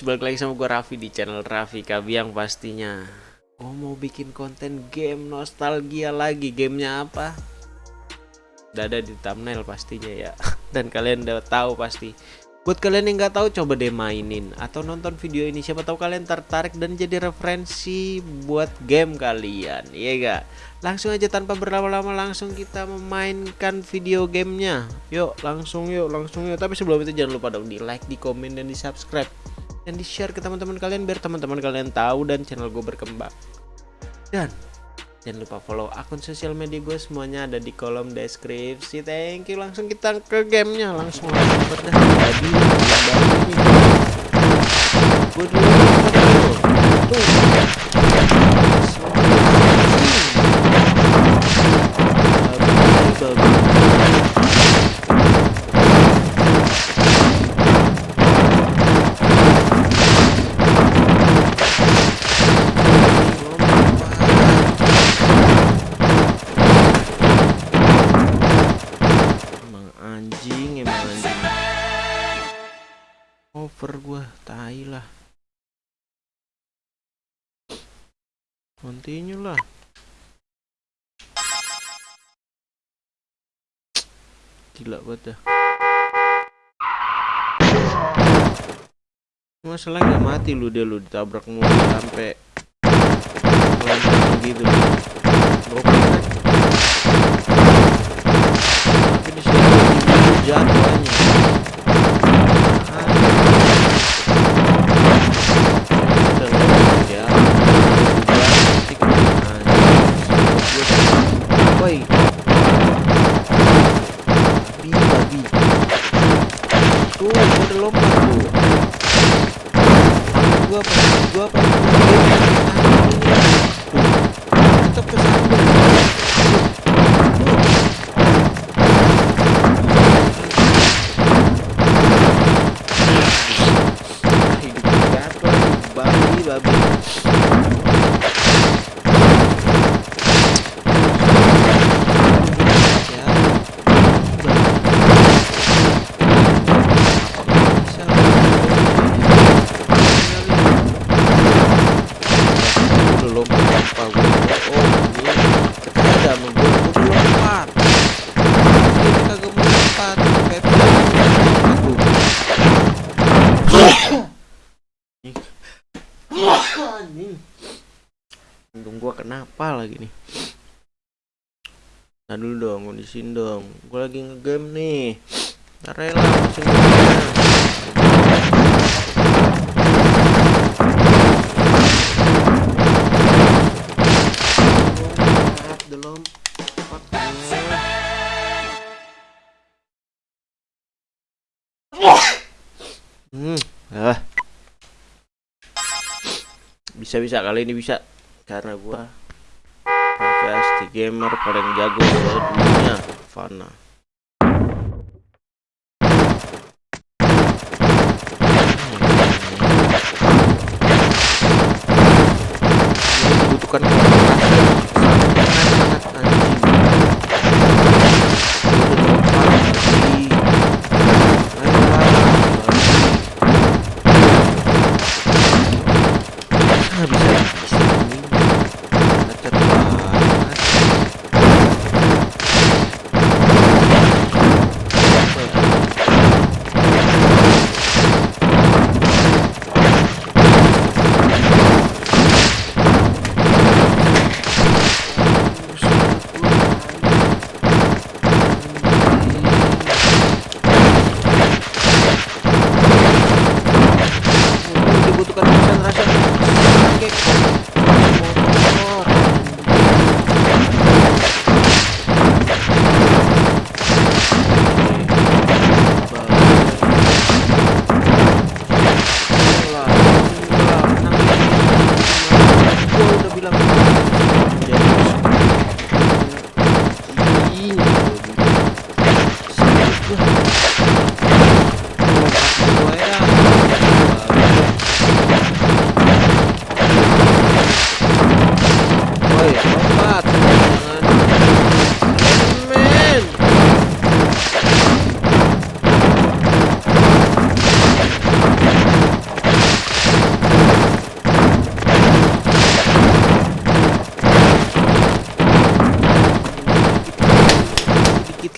balik lagi sama gue Raffi di channel Raffi Kabiang pastinya. Oh mau bikin konten game nostalgia lagi. Gamenya apa? Udah ada di thumbnail pastinya ya. Dan kalian udah tahu pasti. Buat kalian yang nggak tahu coba deh mainin Atau nonton video ini. Siapa tahu kalian tertarik dan jadi referensi buat game kalian Iya gak? Langsung aja tanpa berlama-lama langsung kita memainkan video gamenya. Yuk langsung yuk langsung yuk. Tapi sebelum itu jangan lupa dong di like, di komen, dan di subscribe Dan di share ke teman-teman kalian biar teman-teman kalian tahu dan channel gue berkembang Dan Jangan lupa follow akun sosial media gue semuanya ada di kolom deskripsi. Thank you. Langsung kita ke gamenya langsung langsung pada tadi. Gue dulu. Continue lah. Gila banget dah. Masalah nggak mati lu dia lu ditabrak mulu sampai gitu. Gua apa? Gua apa? Tuh. Tetap kesandung. hidup gatel babi babi Ya, bisa. Udah lompat apa gua? Oh, ini ada sama gua, gua udah lompat. Ini kagak mau lompat, kayak aku. anjing Untung gua kenapa lagi nih? Nah dulu dong, kondisiin dong. Gua lagi ngegame nih. Ntar rela. Hmm, ah. Bisa-bisa kali ini bisa. Karena gua pasti gamer paling jago sedunia Fana. Dibutuhkan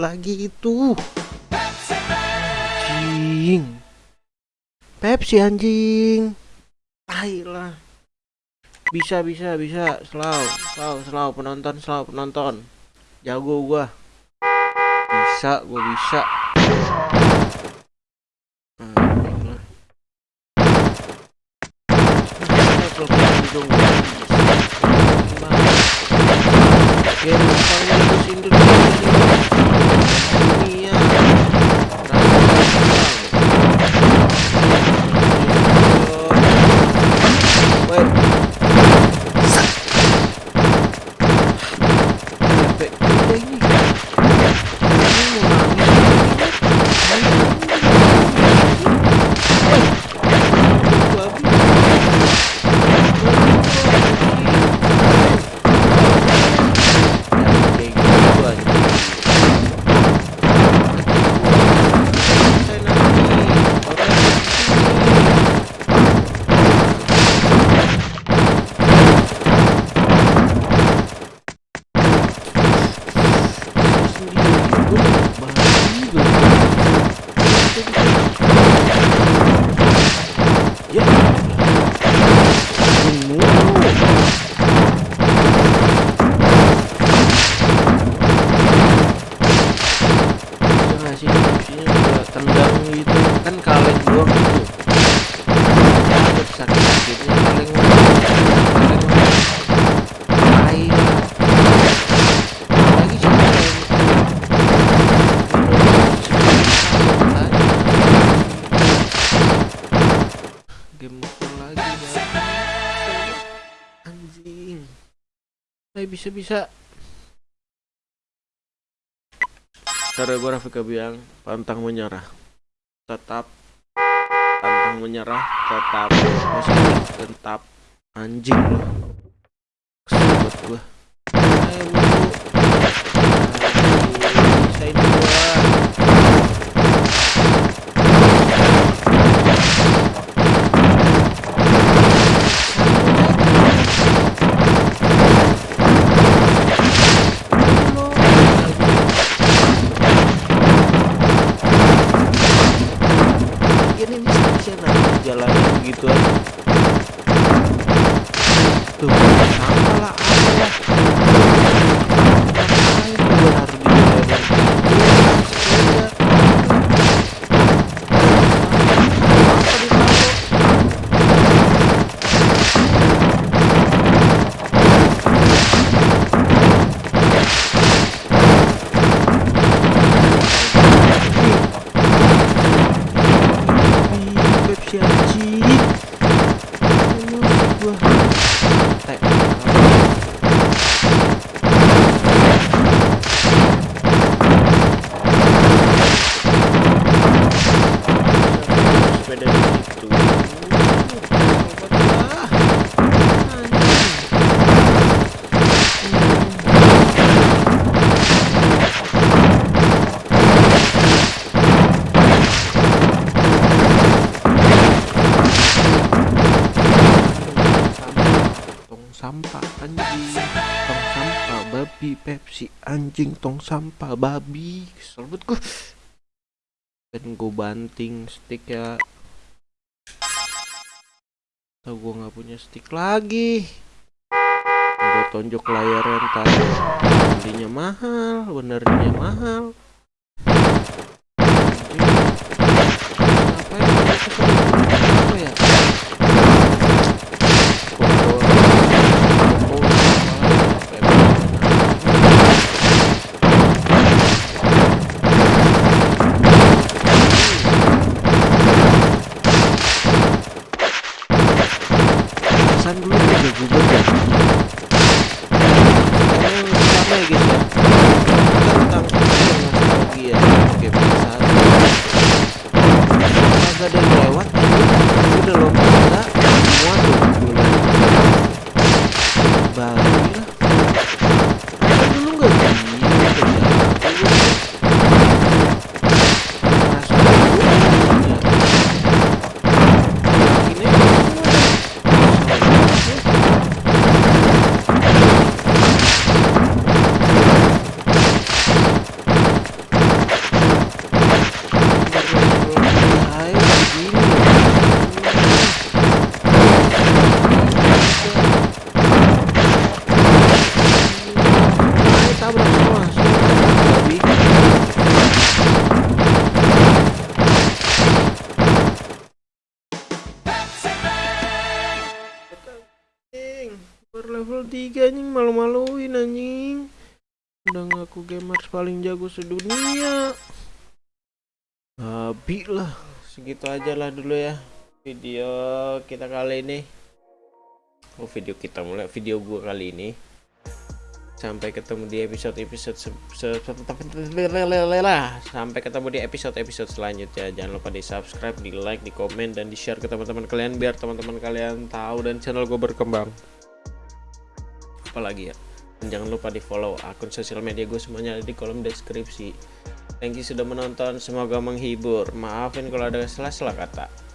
lagi itu. Anjing Pepsi anjing. Ayolah bisa bisa bisa. Selalu selalu selalu penonton selalu penonton. Jago gua. Bisa gua bisa. Nah, Thank you. Saya bisa bisa. Cara gue Rafika Biang pantang menyerah. Tetap. Pantang menyerah tetap. Tetap. Anjing Tuh, anjing tong sampah babi kesel banget gua. Dan gue banting stick ya. Tau gue nggak punya stick lagi. Gue tonjok layarnya ntar. Belinya mahal benernya mahal. Ngapain anjing. Udah ngaku gamers paling jago sedunia. Habis lah. Segitu aja lah dulu ya video kita kali ini. Oh video kita mulai video gua kali ini. Sampai ketemu di episode episode sampai ketemu di episode episode selanjutnya. Jangan lupa di subscribe di like di komen dan di share ke teman-teman kalian biar teman-teman kalian tahu dan channel gue berkembang. Apalagi ya jangan lupa di follow akun sosial media gue semuanya ada di kolom deskripsi. Thank you sudah menonton semoga menghibur. Maafin kalau ada salah-salah kata